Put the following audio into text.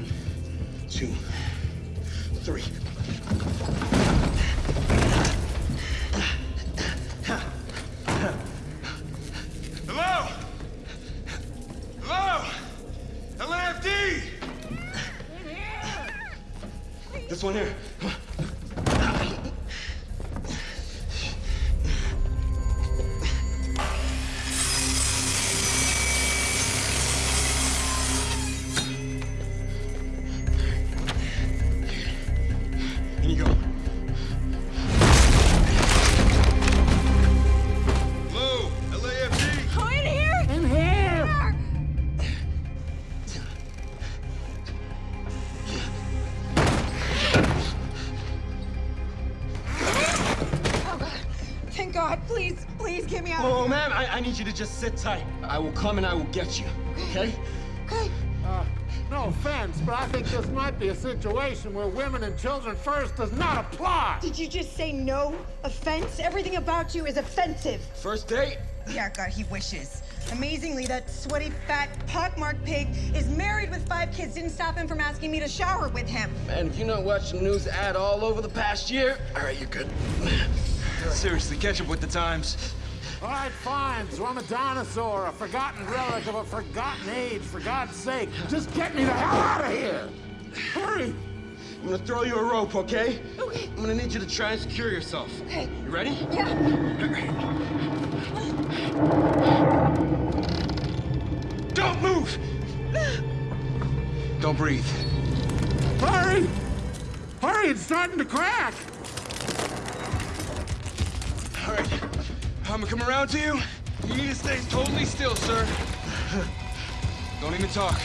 three. One, two, three. Hello? Hello? LAFD! This one here. Thank God, please, please get me out. Oh, ma'am, I, I need you to just sit tight. I will come and I will get you, okay? Okay. Uh, no offense, but I think this might be a situation where women and children first does not apply. Did you just say no offense? Everything about you is offensive. First date? Yeah, God, he wishes. Amazingly, that sweaty, fat, pockmarked pig is married with five kids. Didn't stop him from asking me to shower with him. Man, if you're not watching the news ad all over the past year, all right, you're good. Seriously, catch up with the times. All right, fine. So I'm a dinosaur, a forgotten relic of a forgotten age. For God's sake, just get me the hell out of here! Hurry! I'm gonna throw you a rope, okay? Okay. I'm gonna need you to try and secure yourself. Okay. You ready? Yeah. Don't move! Don't breathe. Hurry! Hurry, it's starting to crack! I'm gonna come around to you. You need to stay totally still, sir. Don't even talk.